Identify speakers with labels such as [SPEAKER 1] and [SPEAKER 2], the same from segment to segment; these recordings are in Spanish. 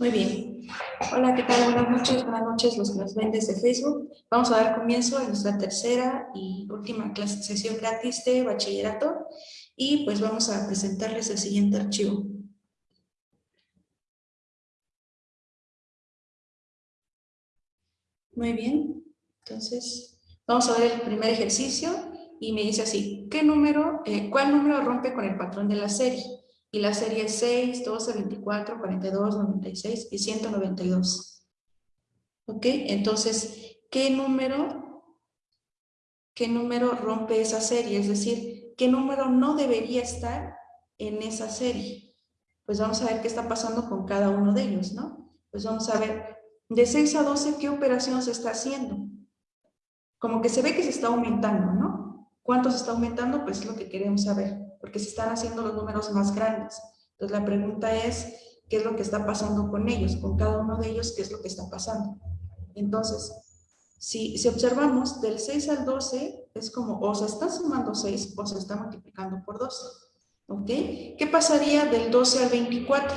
[SPEAKER 1] Muy bien. Hola, ¿qué tal? Buenas noches, buenas noches los que nos ven desde Facebook. Vamos a dar comienzo a nuestra tercera y última clase, sesión gratis de bachillerato y pues vamos a presentarles el siguiente archivo. Muy bien, entonces vamos a ver el primer ejercicio y me dice así, ¿qué número, eh, cuál número rompe con el patrón de la serie? Y la serie es 6, 12, 24, 42, 96 y 192. ¿Ok? Entonces, ¿qué número, qué número rompe esa serie? Es decir, ¿qué número no debería estar en esa serie? Pues vamos a ver qué está pasando con cada uno de ellos, ¿no? Pues vamos a ver, de 6 a 12, ¿qué operación se está haciendo? Como que se ve que se está aumentando, ¿no? ¿Cuánto se está aumentando? Pues es lo que queremos saber porque se están haciendo los números más grandes. Entonces la pregunta es, ¿qué es lo que está pasando con ellos? Con cada uno de ellos, ¿qué es lo que está pasando? Entonces, si, si observamos, del 6 al 12 es como o se está sumando 6 o se está multiplicando por 2. ¿Ok? ¿Qué pasaría del 12 al 24?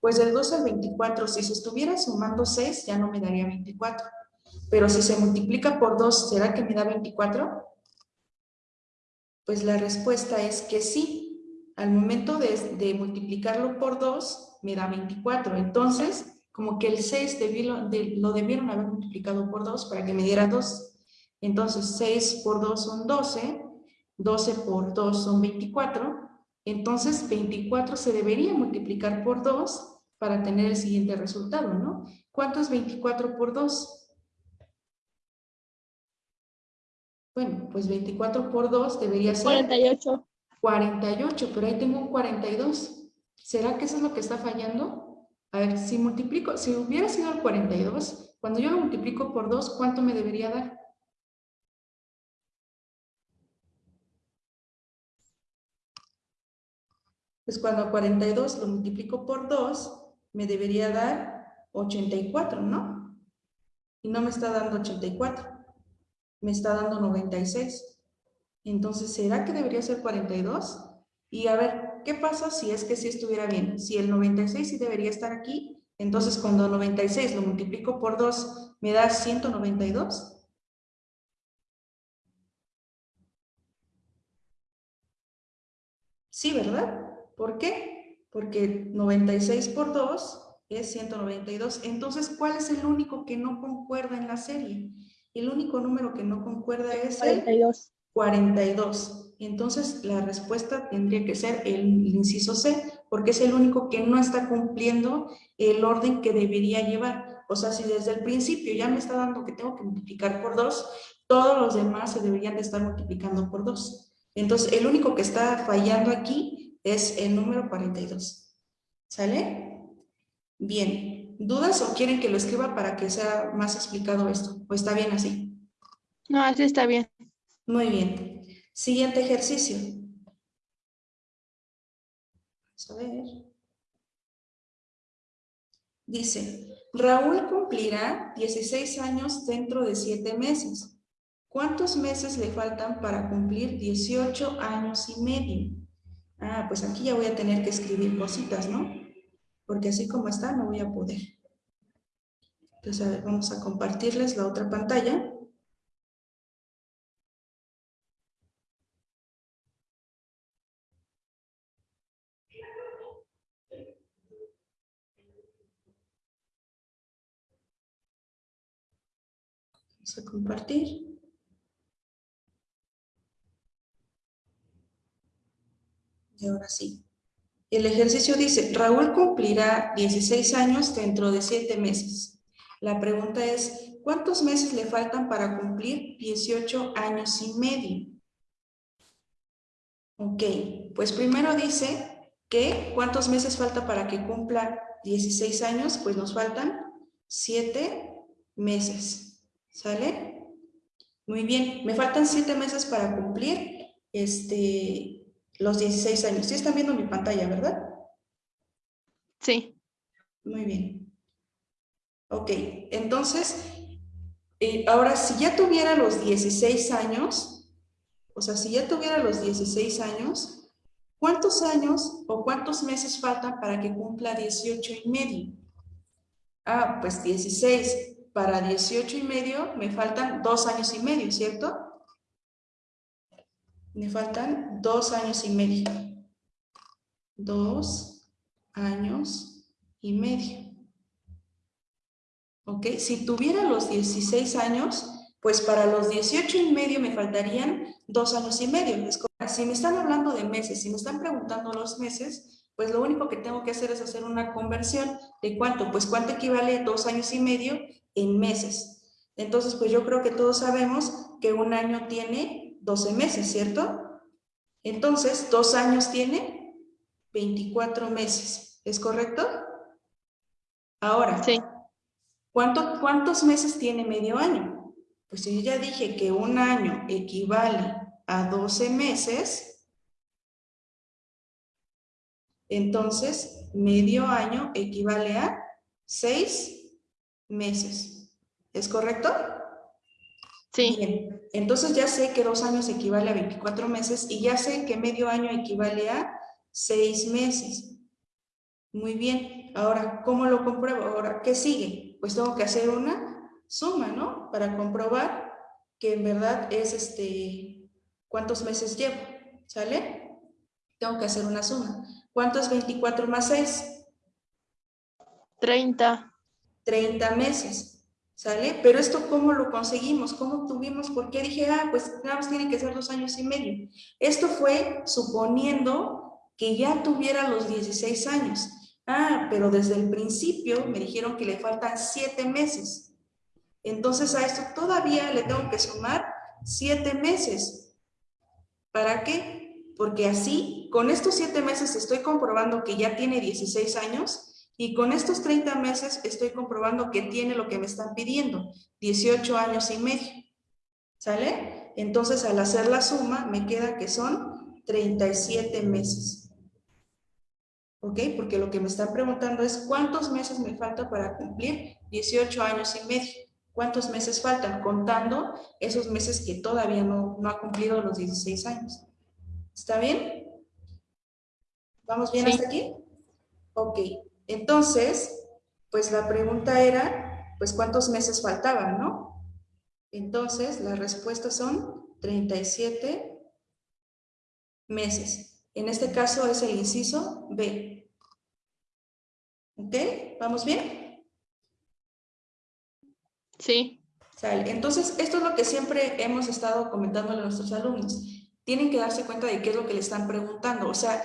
[SPEAKER 1] Pues del 12 al 24, si se estuviera sumando 6, ya no me daría 24. Pero si se multiplica por 2, ¿será que me da 24? Pues la respuesta es que sí. Al momento de, multiplicarlo por 2, me da 24. Entonces, como que el 6 lo debieron haber multiplicado por 2 para que me diera 2. Entonces, 6 por 2 son 12, 12 por 2 son 24. Entonces, 24 se debería multiplicar por 2 para tener el siguiente resultado, ¿no? ¿Cuánto es 24 por 2? Bueno, pues 24 por 2 debería ser...
[SPEAKER 2] 48.
[SPEAKER 1] 48, pero ahí tengo un 42. ¿Será que eso es lo que está fallando? A ver, si multiplico, si hubiera sido el 42, cuando yo lo multiplico por 2, ¿cuánto me debería dar? Pues cuando 42 lo multiplico por 2, me debería dar 84, ¿no? Y no me está dando 84 me está dando 96. Entonces, ¿será que debería ser 42? Y a ver, ¿qué pasa si es que si estuviera bien? Si el 96 sí debería estar aquí, entonces cuando 96 lo multiplico por 2, ¿me da 192? Sí, ¿verdad? ¿Por qué? Porque 96 por 2 es 192. Entonces, ¿cuál es el único que no concuerda en la serie? El único número que no concuerda es 42. 42. Entonces, la respuesta tendría que ser el inciso C, porque es el único que no está cumpliendo el orden que debería llevar. O sea, si desde el principio ya me está dando que tengo que multiplicar por 2, todos los demás se deberían de estar multiplicando por 2. Entonces, el único que está fallando aquí es el número 42. ¿Sale? Bien. ¿Dudas o quieren que lo escriba para que sea más explicado esto? ¿O está bien así?
[SPEAKER 2] No, así está bien.
[SPEAKER 1] Muy bien. Siguiente ejercicio. Vamos a ver. Dice, Raúl cumplirá 16 años dentro de 7 meses. ¿Cuántos meses le faltan para cumplir 18 años y medio? Ah, pues aquí ya voy a tener que escribir cositas, ¿no? Porque así como está no voy a poder. Entonces, a ver, vamos a compartirles la otra pantalla. Vamos a compartir. Y ahora sí. El ejercicio dice, Raúl cumplirá 16 años dentro de 7 meses. La pregunta es, ¿cuántos meses le faltan para cumplir 18 años y medio? Ok, pues primero dice que ¿cuántos meses falta para que cumpla 16 años? Pues nos faltan 7 meses. ¿Sale? Muy bien, me faltan 7 meses para cumplir este, los 16 años. Sí están viendo mi pantalla, ¿verdad?
[SPEAKER 2] Sí.
[SPEAKER 1] Muy bien. Ok, entonces, eh, ahora si ya tuviera los 16 años, o sea, si ya tuviera los 16 años, ¿Cuántos años o cuántos meses faltan para que cumpla 18 y medio? Ah, pues 16. Para 18 y medio me faltan dos años y medio, ¿cierto? Me faltan dos años y medio. Dos años y medio. ¿Ok? Si tuviera los 16 años, pues para los 18 y medio me faltarían dos años y medio. Si me están hablando de meses, si me están preguntando los meses, pues lo único que tengo que hacer es hacer una conversión. ¿De cuánto? Pues cuánto equivale dos años y medio en meses. Entonces, pues yo creo que todos sabemos que un año tiene 12 meses, ¿cierto? Entonces, dos años tiene 24 meses. ¿Es correcto? Ahora,
[SPEAKER 2] Sí.
[SPEAKER 1] ¿cuánto, ¿cuántos meses tiene medio año? Pues si yo ya dije que un año equivale a 12 meses, entonces medio año equivale a 6 meses. ¿Es correcto?
[SPEAKER 2] Sí.
[SPEAKER 1] Bien, entonces ya sé que dos años equivale a 24 meses y ya sé que medio año equivale a 6 meses. Muy bien, ahora, ¿cómo lo compruebo? Ahora, ¿qué sigue? Pues tengo que hacer una suma, ¿no? Para comprobar que en verdad es este, ¿cuántos meses llevo? ¿Sale? Tengo que hacer una suma. ¿Cuánto es 24 más 6?
[SPEAKER 2] 30.
[SPEAKER 1] 30 meses. ¿Sale? Pero esto, ¿cómo lo conseguimos? ¿Cómo obtuvimos? ¿Por qué dije, ah, pues nada más tiene que ser dos años y medio? Esto fue suponiendo que ya tuviera los 16 años. Ah, pero desde el principio me dijeron que le faltan 7 meses. Entonces a esto todavía le tengo que sumar 7 meses. ¿Para qué? Porque así, con estos 7 meses estoy comprobando que ya tiene 16 años y con estos 30 meses estoy comprobando que tiene lo que me están pidiendo, 18 años y medio. ¿Sale? Entonces al hacer la suma me queda que son 37 meses. ¿Ok? Porque lo que me están preguntando es cuántos meses me falta para cumplir 18 años y medio. ¿Cuántos meses faltan? Contando esos meses que todavía no, no ha cumplido los 16 años. ¿Está bien? ¿Vamos bien
[SPEAKER 2] Sí.
[SPEAKER 1] hasta aquí? Ok. Entonces, pues la pregunta era, pues cuántos meses faltaban, ¿no? Entonces, las respuestas son 37 meses. En este caso es el inciso B. ¿Ok? ¿Vamos bien?
[SPEAKER 2] Sí.
[SPEAKER 1] Sale. Entonces, esto es lo que siempre hemos estado comentando a nuestros alumnos. Tienen que darse cuenta de qué es lo que le están preguntando. O sea,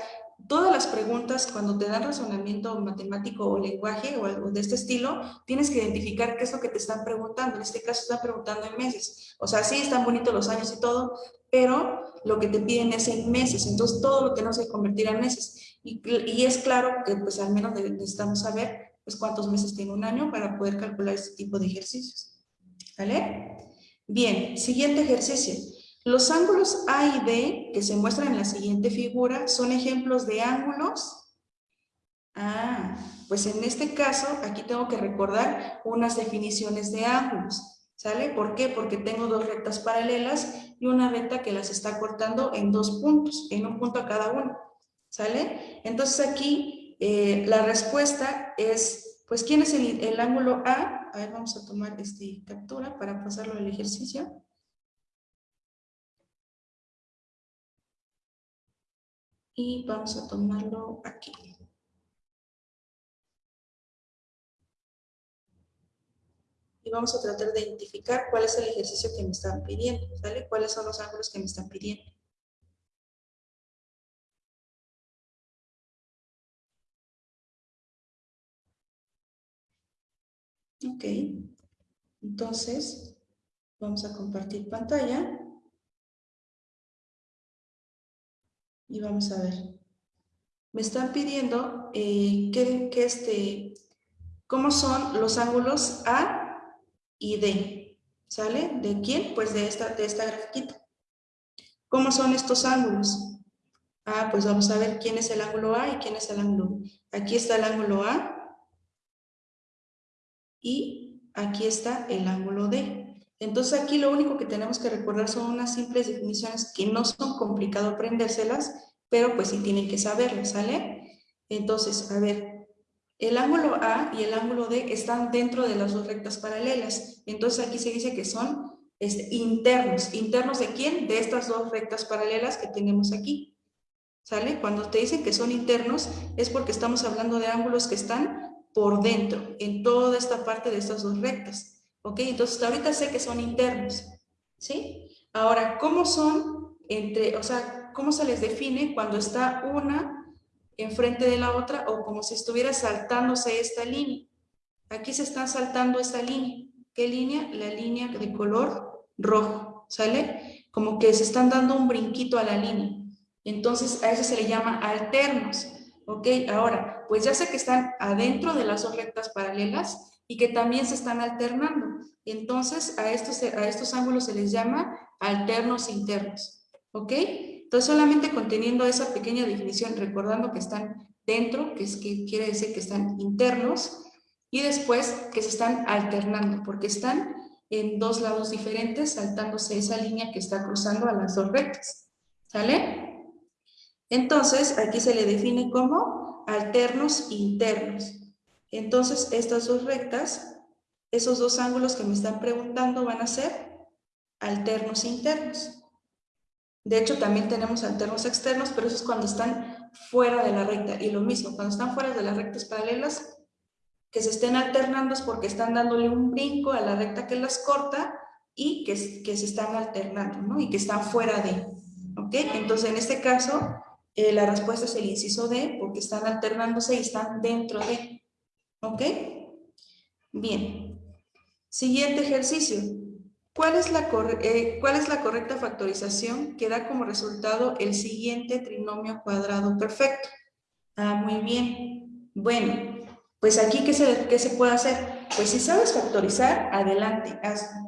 [SPEAKER 1] todas las preguntas, cuando te dan razonamiento matemático o lenguaje o algo de este estilo, tienes que identificar qué es lo que te están preguntando. En este caso, están preguntando en meses. O sea, sí, están bonitos los años y todo, pero lo que te piden es en meses. Entonces, todo lo que no se convertirá en meses. Y, y es claro que, pues, al menos necesitamos saber, pues, cuántos meses tiene un año para poder calcular este tipo de ejercicios. ¿Vale? Bien, siguiente ejercicio. Los ángulos A y B que se muestran en la siguiente figura son ejemplos de ángulos. Ah, pues en este caso aquí tengo que recordar unas definiciones de ángulos. ¿Sale? ¿Por qué? Porque tengo dos rectas paralelas y una recta que las está cortando en dos puntos, en un punto a cada uno. ¿Sale? Entonces aquí eh, la respuesta es, pues ¿quién es el, ángulo A? A ver, vamos a tomar este captura para pasarlo al ejercicio. Y vamos a tomarlo aquí. Y vamos a tratar de identificar cuál es el ejercicio que me están pidiendo, ¿sale? ¿Cuáles son los ángulos que me están pidiendo? Ok. Entonces, vamos a compartir pantalla. Y vamos a ver. Me están pidiendo eh, que, este, cómo son los ángulos A y D. ¿Sale? ¿De quién? Pues de esta, de esta. ¿Cómo son estos ángulos? Ah, pues vamos a ver quién es el ángulo A y quién es el ángulo B. Aquí está el ángulo A y aquí está el ángulo D. Entonces aquí lo único que tenemos que recordar son unas simples definiciones que no son complicado aprendérselas pero pues sí tienen que saberlo, ¿sale? Entonces, a ver, el ángulo A y el ángulo D están dentro de las dos rectas paralelas. Entonces aquí se dice que son este, internos. ¿Internos de quién? De estas dos rectas paralelas que tenemos aquí. ¿Sale? Cuando te dicen que son internos es porque estamos hablando de ángulos que están por dentro, en toda esta parte de estas dos rectas. ¿Ok? Entonces ahorita sé que son internos. ¿Sí? Ahora, ¿cómo son entre, o sea, cómo se les define cuando está una enfrente de la otra o como si estuviera saltándose esta línea. Aquí se está saltando esta línea. ¿Qué línea? La línea de color rojo, ¿sale? Como que se están dando un brinquito a la línea. Entonces a eso se le llama alternos, ¿ok? Ahora, pues ya sé que están adentro de las dos rectas paralelas y que también se están alternando. Entonces a estos, a estos ángulos se les llama alternos internos, ¿ok? Entonces, solamente conteniendo esa pequeña definición, recordando que están dentro, que, es, que quiere decir que están internos, y después que se están alternando, porque están en dos lados diferentes, saltándose esa línea que está cruzando a las dos rectas. ¿Sale? Entonces, aquí se le define como alternos internos. Entonces, estas dos rectas, esos dos ángulos que me están preguntando van a ser alternos internos. De hecho, también tenemos alternos externos, pero eso es cuando están fuera de la recta. Y lo mismo, cuando están fuera de las rectas paralelas, que se estén alternando es porque están dándole un brinco a la recta que las corta y que, que se están alternando, ¿no? Y que están fuera de, ¿ok? Entonces, en este caso, eh, la respuesta es el inciso D, porque están alternándose y están dentro de, ¿ok? Bien. Siguiente ejercicio. ¿Cuál es, la eh, ¿Cuál es la correcta factorización que da como resultado el siguiente trinomio cuadrado perfecto? Ah, muy bien. Bueno, pues aquí, ¿qué se, qué se puede hacer? Pues si sabes factorizar, adelante.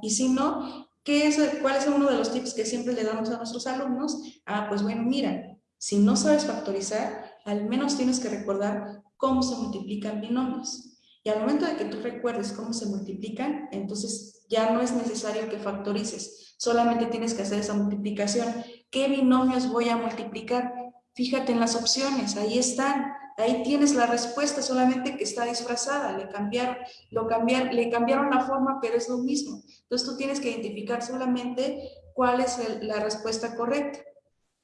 [SPEAKER 1] Y si no, ¿qué es, ¿cuál es uno de los tips que siempre le damos a nuestros alumnos? Ah, pues bueno, mira, si no sabes factorizar, al menos tienes que recordar cómo se multiplican binomios. Y al momento de que tú recuerdes cómo se multiplican, entonces ya no es necesario que factorices, solamente tienes que hacer esa multiplicación. ¿Qué binomios voy a multiplicar? Fíjate en las opciones, ahí están, ahí tienes la respuesta, solamente que está disfrazada, le cambiaron, lo cambiaron, le cambiaron la forma, pero es lo mismo. Entonces tú tienes que identificar solamente cuál es la respuesta correcta.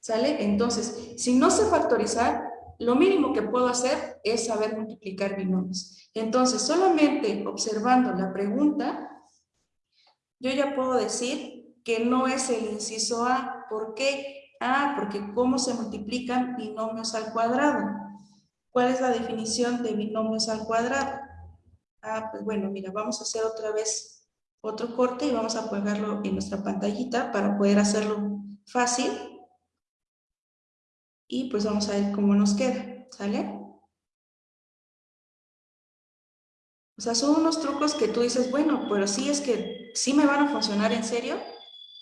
[SPEAKER 1] ¿Sale? Entonces, si no sé factorizar, lo mínimo que puedo hacer es saber multiplicar binomios. Entonces, solamente observando la pregunta, yo ya puedo decir que no es el inciso A. ¿Por qué? Ah, porque ¿cómo se multiplican binomios al cuadrado? ¿Cuál es la definición de binomios al cuadrado? Ah, pues bueno, mira, vamos a hacer otra vez otro corte y vamos a pegarlo en nuestra pantallita para poder hacerlo fácil y pues vamos a ver cómo nos queda, ¿sale? O sea, son unos trucos que tú dices, bueno, pero sí es que sí me van a funcionar en serio.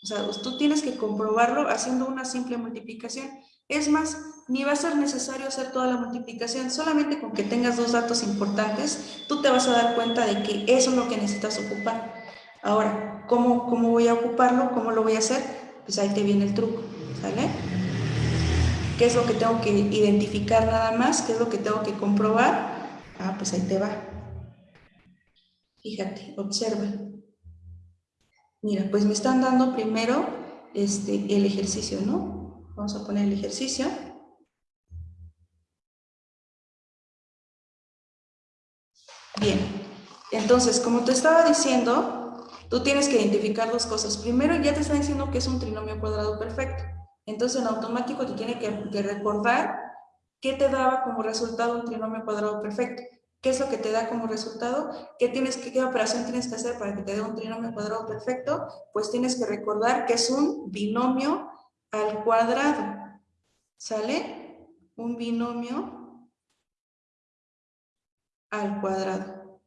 [SPEAKER 1] O sea, pues, tú tienes que comprobarlo haciendo una simple multiplicación. Es más, ni va a ser necesario hacer toda la multiplicación, solamente con que tengas dos datos importantes, tú te vas a dar cuenta de que eso es lo que necesitas ocupar. Ahora, ¿cómo, cómo voy a ocuparlo? ¿Cómo lo voy a hacer? Pues ahí te viene el truco, ¿sale? ¿Qué es lo que tengo que identificar nada más? ¿Qué es lo que tengo que comprobar? Ah, pues ahí te va. Fíjate, observa. Mira, pues me están dando primero este, el ejercicio, ¿no? Vamos a poner el ejercicio. Bien, entonces, como te estaba diciendo, tú tienes que identificar dos cosas. Primero, ya te está diciendo que es un trinomio cuadrado perfecto. Entonces, en automático te tiene que, recordar qué te daba como resultado un trinomio cuadrado perfecto. ¿Qué es lo que te da como resultado? ¿Qué, tienes ¿Qué operación tienes que hacer para que te dé un trinomio cuadrado perfecto? Pues tienes que recordar que es un binomio al cuadrado. ¿Sale? Un binomio al cuadrado.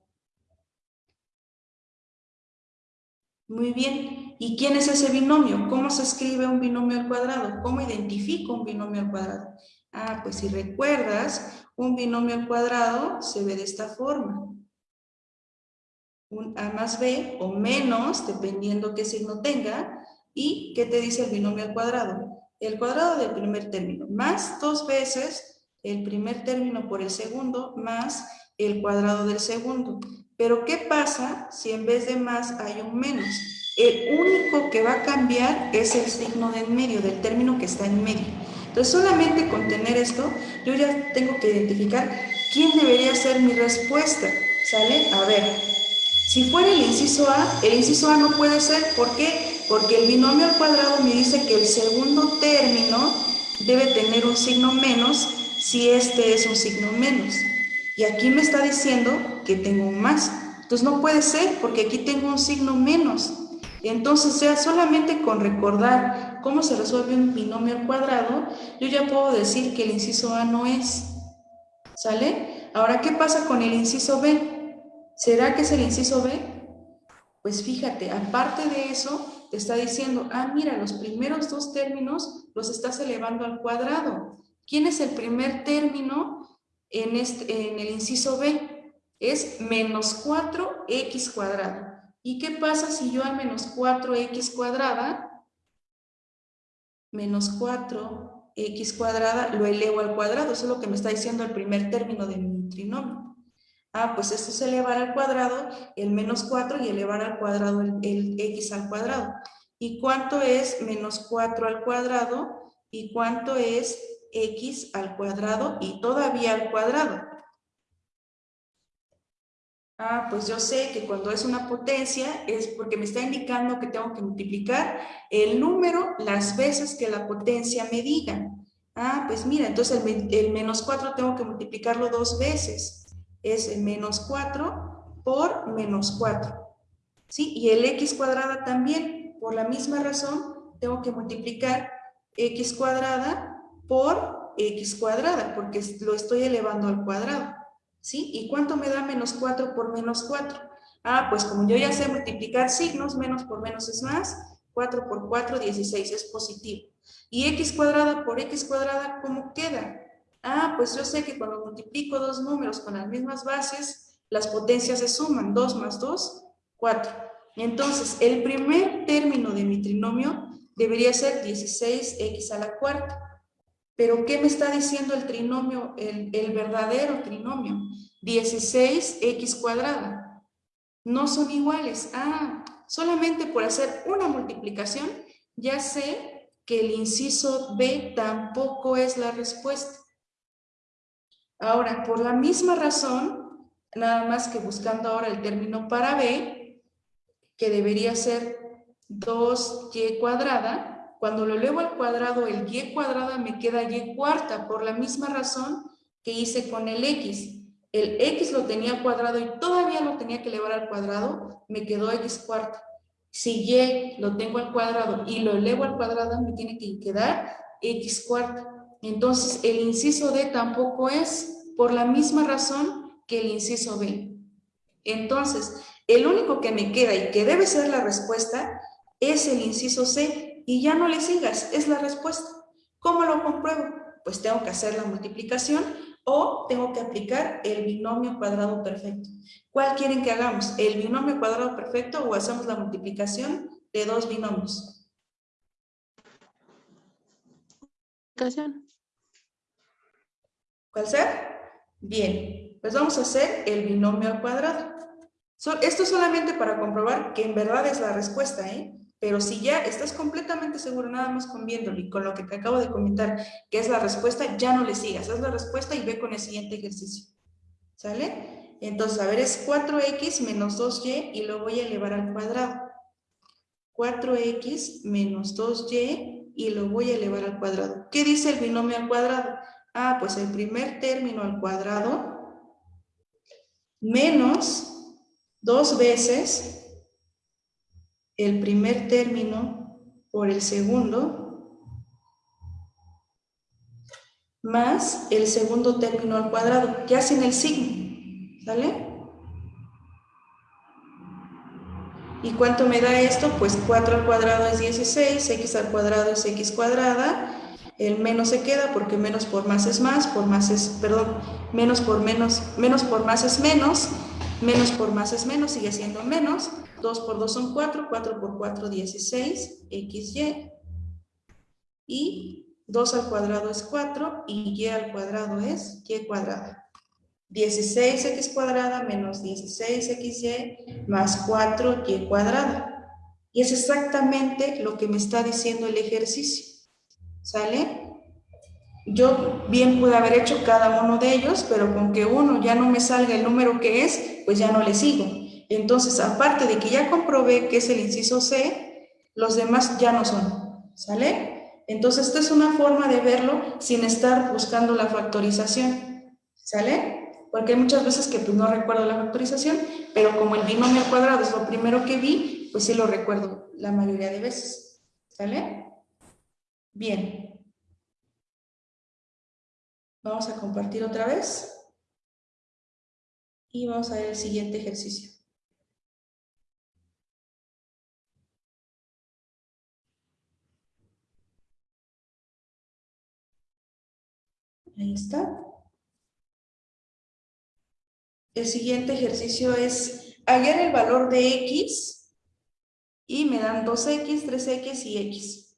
[SPEAKER 1] Muy bien. ¿Y quién es ese binomio? ¿Cómo se escribe un binomio al cuadrado? ¿Cómo identifico un binomio al cuadrado? Ah, pues si recuerdas, un binomio al cuadrado se ve de esta forma. Un A más B o menos, dependiendo qué signo tenga. ¿Y qué te dice el binomio al cuadrado? el cuadrado del primer término, más dos veces el primer término por el segundo, más el cuadrado del segundo. Pero ¿qué pasa si en vez de más hay un menos? El único que va a cambiar es el signo de en medio, del término que está en medio. Entonces, solamente con tener esto, yo ya tengo que identificar quién debería ser mi respuesta. ¿Sale? A ver, si fuera el inciso A, el inciso A no puede ser. ¿Por qué? Porque el binomio al cuadrado me dice que el segundo término debe tener un signo menos si este es un signo menos. Y aquí me está diciendo que tengo un más. Entonces no puede ser porque aquí tengo un signo menos. Entonces, ya solamente con recordar cómo se resuelve un binomio al cuadrado, yo ya puedo decir que el inciso A no es. ¿Sale? Ahora, ¿qué pasa con el inciso B? ¿Será que es el inciso B? Pues fíjate, aparte de eso, te está diciendo, ah, mira, los primeros dos términos los estás elevando al cuadrado. ¿Quién es el primer término en, este, en el inciso B? Es menos 4x cuadrado. ¿Y qué pasa si yo a menos 4x cuadrada, menos 4x cuadrada, lo elevo al cuadrado? Eso es lo que me está diciendo el primer término de mi trinomio. Ah, pues esto es elevar al cuadrado el menos 4 y elevar al cuadrado el, el x al cuadrado. ¿Y cuánto es menos 4 al cuadrado? ¿Y cuánto es x al cuadrado y todavía al cuadrado? Ah, pues yo sé que cuando es una potencia es porque me está indicando que tengo que multiplicar el número las veces que la potencia me diga. Ah, pues mira, entonces el, menos 4 tengo que multiplicarlo dos veces. Es el menos 4 por menos 4. ¿Sí? Y el x cuadrada también, por la misma razón, tengo que multiplicar x cuadrada por x cuadrada, porque lo estoy elevando al cuadrado. ¿Sí? ¿Y cuánto me da menos 4 por menos 4? Ah, pues como yo ya sé multiplicar signos, menos por menos es más, 4 por 4, 16, es positivo. ¿Y x cuadrada por x cuadrada cómo queda? Ah, pues yo sé que cuando multiplico dos números con las mismas bases, las potencias se suman, 2 más 2, 4. Entonces, el primer término de mi trinomio debería ser 16x a la cuarta. Pero ¿qué me está diciendo el trinomio, el, verdadero trinomio? 16x cuadrada. No son iguales. Ah, solamente por hacer una multiplicación, ya sé que el inciso B tampoco es la respuesta. Ahora, por la misma razón, nada más que buscando ahora el término para B, que debería ser 2y cuadrada, cuando lo elevo al cuadrado, el y cuadrada me queda y cuarta, por la misma razón que hice con el x. El x lo tenía cuadrado y todavía lo tenía que elevar al cuadrado, me quedó x cuarta. Si y lo tengo al cuadrado y lo elevo al cuadrado, me tiene que quedar x cuarta. Entonces, el inciso D tampoco es por la misma razón que el inciso B. Entonces, el único que me queda y que debe ser la respuesta es el inciso C, y ya no le sigas, es la respuesta. ¿Cómo lo compruebo? Pues tengo que hacer la multiplicación o tengo que aplicar el binomio cuadrado perfecto. ¿Cuál quieren que hagamos? ¿El binomio cuadrado perfecto o hacemos la multiplicación de dos binomios? ¿Cuál sea? Bien, pues vamos a hacer el binomio al cuadrado. Esto solamente para comprobar que en verdad es la respuesta, ¿eh? Pero si ya estás completamente seguro, nada más con viéndolo y con lo que te acabo de comentar, que es la respuesta, ya no le sigas. Haz la respuesta y ve con el siguiente ejercicio. ¿Sale? Entonces, a ver, es 4x menos 2y y lo voy a elevar al cuadrado. 4x menos 2y y lo voy a elevar al cuadrado. ¿Qué dice el binomio al cuadrado? Ah, pues el primer término al cuadrado menos dos veces el primer término por el segundo más el segundo término al cuadrado, ya sin el signo, ¿sale? ¿Y cuánto me da esto? Pues 4 al cuadrado es 16, x al cuadrado es x cuadrada, el menos se queda porque menos por más es más, por más es, perdón, menos por menos, menos por más es menos, menos por más es menos, sigue siendo menos, 2 por 2 son 4, 4 por 4, 16, XY. y 2 al cuadrado es 4 y y al cuadrado es y cuadrada. 16x cuadrada menos 16xy más 4y cuadrada. Y es exactamente lo que me está diciendo el ejercicio. ¿Sale? Yo bien pude haber hecho cada uno de ellos, pero con que uno ya no me salga el número que es, pues ya no le sigo. Entonces, aparte de que ya comprobé que es el inciso C, los demás ya no son. ¿Sale? Entonces, esta es una forma de verlo sin estar buscando la factorización. ¿Sale? porque hay muchas veces que pues, no recuerdo la factorización, pero como el binomio cuadrado es lo primero que vi, pues sí lo recuerdo la mayoría de veces. ¿Sale? Bien. Vamos a compartir otra vez. Y vamos a ver el siguiente ejercicio. Ahí está. El siguiente ejercicio es hallar el valor de x y me dan 2x, 3x y x.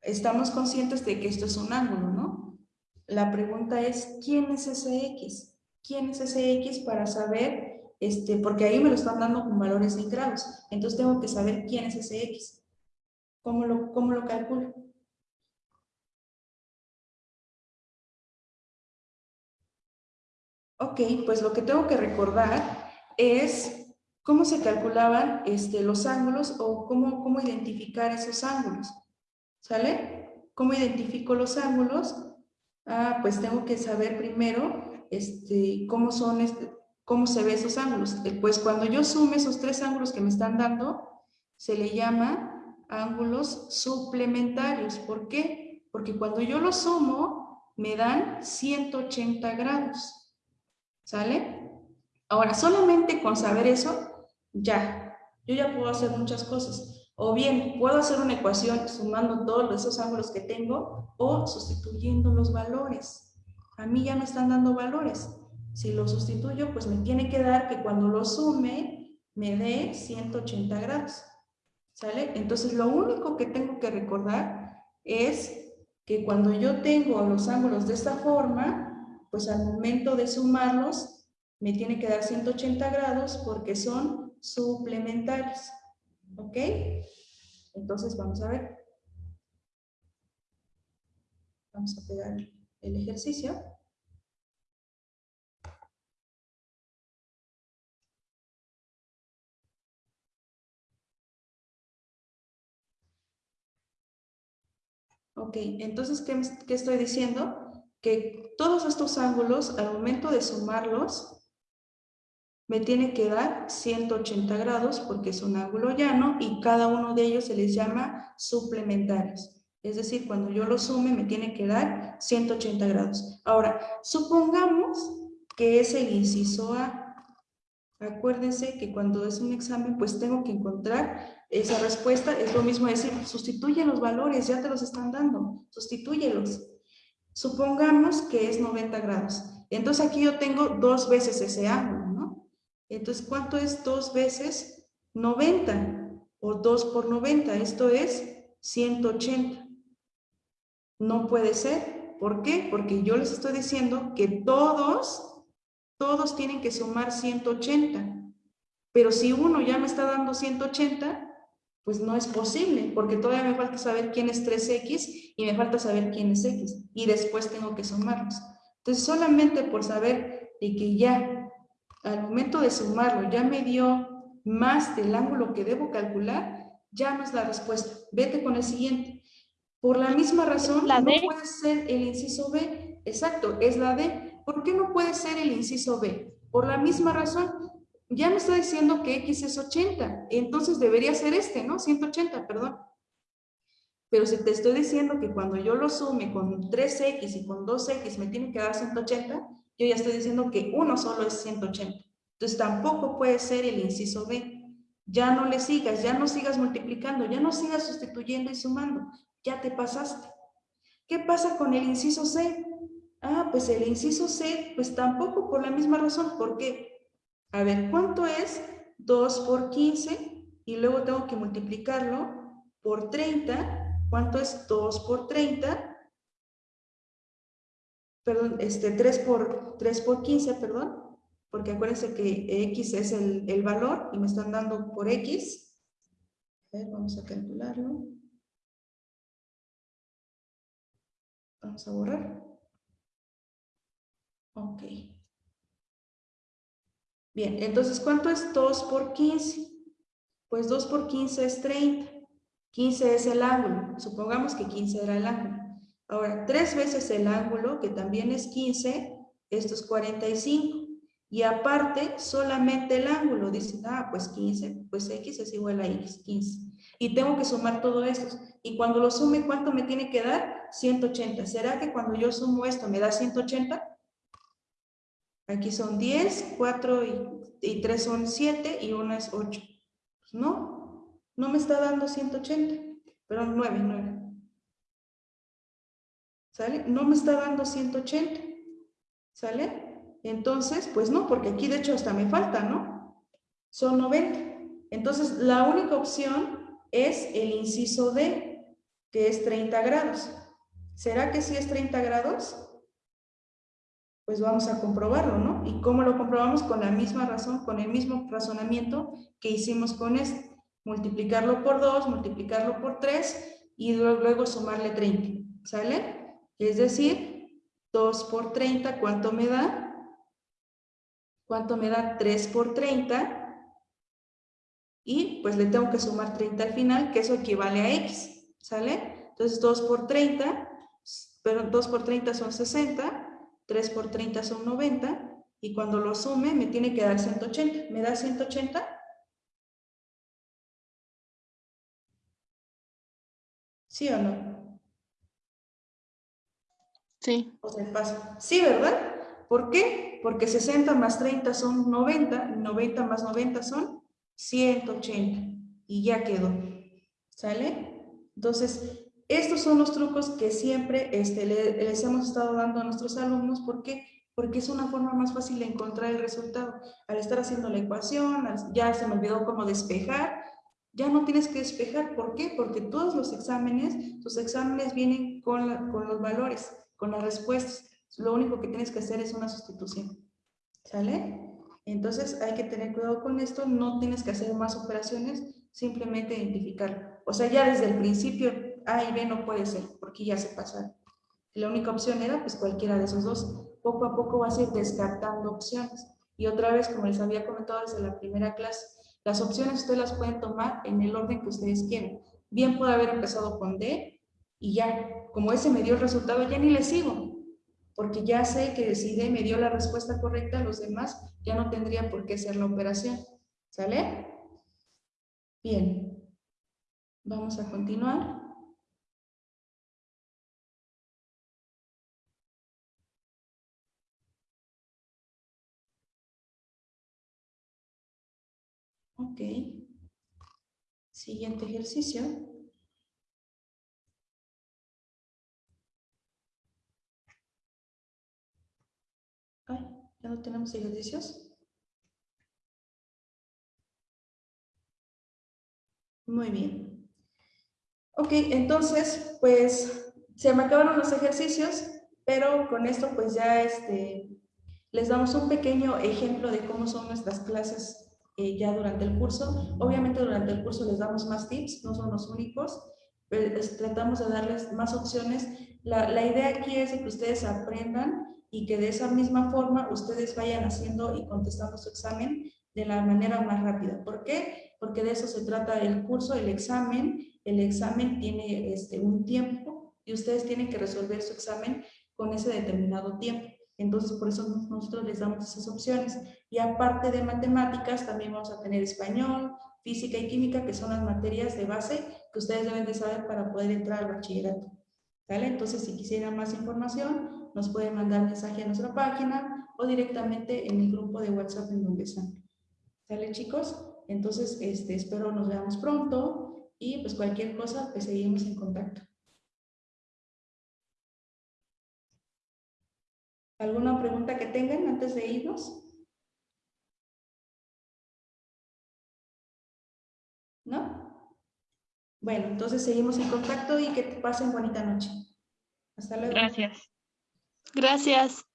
[SPEAKER 1] Estamos conscientes de que esto es un ángulo, ¿no? La pregunta es, ¿quién es ese x? ¿Quién es ese x para saber, este, porque ahí me lo están dando con valores en grados, entonces tengo que saber quién es ese x. ¿Cómo lo, cómo lo calculo? Ok, pues lo que tengo que recordar es cómo se calculaban este, los ángulos o cómo, cómo identificar esos ángulos. ¿Sale? ¿Cómo identifico los ángulos? Ah, pues tengo que saber primero este, cómo son, este, cómo se ven esos ángulos. Eh, pues cuando yo sume esos tres ángulos que me están dando, se le llama ángulos suplementarios. ¿Por qué? Porque cuando yo los sumo, me dan 180 grados. ¿Sale? Ahora, solamente con saber eso, ya. Yo ya puedo hacer muchas cosas. O bien, puedo hacer una ecuación sumando todos esos ángulos que tengo o sustituyendo los valores. A mí ya me están dando valores. Si lo sustituyo, pues me tiene que dar que cuando lo sume, me dé 180 grados. ¿Sale? Entonces, lo único que tengo que recordar es que cuando yo tengo los ángulos de esta forma, pues al momento de sumarlos me tiene que dar 180 grados porque son suplementarios. ¿Ok? Entonces vamos a ver. Vamos a pegar el ejercicio. Ok, entonces, ¿qué, ¿qué, estoy diciendo? Que todos estos ángulos, al momento de sumarlos, me tiene que dar 180 grados porque es un ángulo llano y cada uno de ellos se les llama suplementarios. Es decir, cuando yo lo sume me tiene que dar 180 grados. Ahora, supongamos que es el inciso A. Acuérdense que cuando es un examen, pues tengo que encontrar esa respuesta. Es lo mismo decir, sustituye los valores, ya te los están dando, sustitúyelos. Supongamos que es 90 grados. Entonces aquí yo tengo dos veces ese ángulo, ¿no? Entonces, ¿cuánto es dos veces 90? O 2 por 90, esto es 180. No puede ser. ¿Por qué? Porque yo les estoy diciendo que todos, todos tienen que sumar 180. Pero si uno ya me está dando 180, pues no es posible, porque todavía me falta saber quién es 3x y me falta saber quién es x, y después tengo que sumarlos. Entonces, solamente por saber de que ya, al momento de sumarlo, ya me dio más del ángulo que debo calcular, ya no es la respuesta. Vete con el siguiente. Por la misma razón, no puede ser el inciso B. Exacto, es la D. ¿Por qué no puede ser el inciso B? Por la misma razón, ya me está diciendo que X es 80, entonces debería ser este, ¿no? 180, perdón. Pero si te estoy diciendo que cuando yo lo sume con 3X y con 2X me tiene que dar 180, yo ya estoy diciendo que uno solo es 180. Entonces tampoco puede ser el inciso B. Ya no le sigas, ya no sigas multiplicando, ya no sigas sustituyendo y sumando. Ya te pasaste. ¿Qué pasa con el inciso C? Ah, pues el inciso C, pues tampoco por la misma razón. ¿Por qué? A ver, ¿cuánto es 2 por 15? Y luego tengo que multiplicarlo por 30. ¿Cuánto es 2 por 30? Perdón, este, 3 por, 3 por 15, perdón. Porque acuérdense que X es el, el valor y me están dando por X. A ver, vamos a calcularlo. Vamos a borrar. Ok. Bien, entonces, ¿cuánto es 2 por 15? Pues 2 por 15 es 30. 15 es el ángulo. Supongamos que 15 era el ángulo. Ahora, 3 veces el ángulo, que también es 15, esto es 45. Y aparte, solamente el ángulo. Dicen, ah, pues 15, pues X es igual a X, 15. Y tengo que sumar todo esto. Y cuando lo sume, ¿cuánto me tiene que dar? 180. ¿Será que cuando yo sumo esto me da 180? Aquí son 10, 4 y, 3 son 7 y 1 es 8. Pues no, no me está dando 180, pero 9, 9. ¿Sale? No me está dando 180. ¿Sale? Entonces, pues no, porque aquí de hecho hasta me falta, ¿no? Son 90. Entonces, la única opción es el inciso D, que es 30 grados. ¿Será que sí es 30 grados? Pues vamos a comprobarlo, ¿no? ¿Y cómo lo comprobamos? Con la misma razón, con el mismo razonamiento que hicimos con este. Multiplicarlo por 2, multiplicarlo por 3 y luego, sumarle 30, ¿sale? Es decir, 2 por 30, ¿cuánto me da? ¿Cuánto me da? 3 por 30. Y pues le tengo que sumar 30 al final, que eso equivale a x, ¿sale? Entonces 2 por 30, pero 2 por 30 son 60, 3 por 30 son 90 y cuando lo sume me tiene que dar 180. ¿Me da 180? ¿Sí o no?
[SPEAKER 2] Sí.
[SPEAKER 1] O sea, paso. Sí, ¿verdad? ¿Por qué? Porque 60 más 30 son 90, 90 más 90 son 180 y ya quedó. ¿Sale? Entonces, estos son los trucos que siempre este, les hemos estado dando a nuestros alumnos. ¿Por qué? Porque es una forma más fácil de encontrar el resultado. Al estar haciendo la ecuación, ya se me olvidó cómo despejar, ya no tienes que despejar. ¿Por qué? Porque todos los exámenes, tus exámenes vienen con, con los valores, con las respuestas. Lo único que tienes que hacer es una sustitución. ¿Sale? Entonces hay que tener cuidado con esto, no tienes que hacer más operaciones, simplemente identificar. O sea, ya desde el principio a y B no puede ser, porque ya se pasaron. La única opción era pues cualquiera de esos dos. Poco a poco vas a ir descartando opciones. Y otra vez, como les había comentado desde la primera clase, las opciones ustedes las pueden tomar en el orden que ustedes quieran. Bien puede haber empezado con D y ya, como ese me dio el resultado, ya ni le sigo. Porque ya sé que si D me dio la respuesta correcta, los demás ya no tendrían por qué hacer la operación. ¿Sale? Bien. Vamos a continuar. Ok. Siguiente ejercicio. Ay, ya no tenemos ejercicios. Muy bien. Ok, entonces, pues, se me acabaron los ejercicios, pero con esto, pues, ya este, les damos un pequeño ejemplo de cómo son nuestras clases eh, ya durante el curso. Obviamente durante el curso les damos más tips, no son los únicos, pero tratamos de darles más opciones. La, la idea aquí es que ustedes aprendan y que de esa misma forma ustedes vayan haciendo y contestando su examen de la manera más rápida. ¿Por qué? Porque de eso se trata el curso, el examen. El examen tiene este, un tiempo y ustedes tienen que resolver su examen con ese determinado tiempo. Entonces, por eso nosotros les damos esas opciones. Y aparte de matemáticas, también vamos a tener español, física y química, que son las materias de base que ustedes deben de saber para poder entrar al bachillerato. ¿Vale? Entonces, si quisieran más información, nos pueden mandar mensaje a nuestra página o directamente en el grupo de WhatsApp en donde están. ¿Sale, chicos? Entonces, este, espero nos veamos pronto y pues cualquier cosa, pues seguimos en contacto. ¿Alguna pregunta que tengan antes de irnos? ¿No? Bueno, entonces seguimos en contacto y que pasen bonita noche. Hasta luego.
[SPEAKER 2] Gracias. Gracias.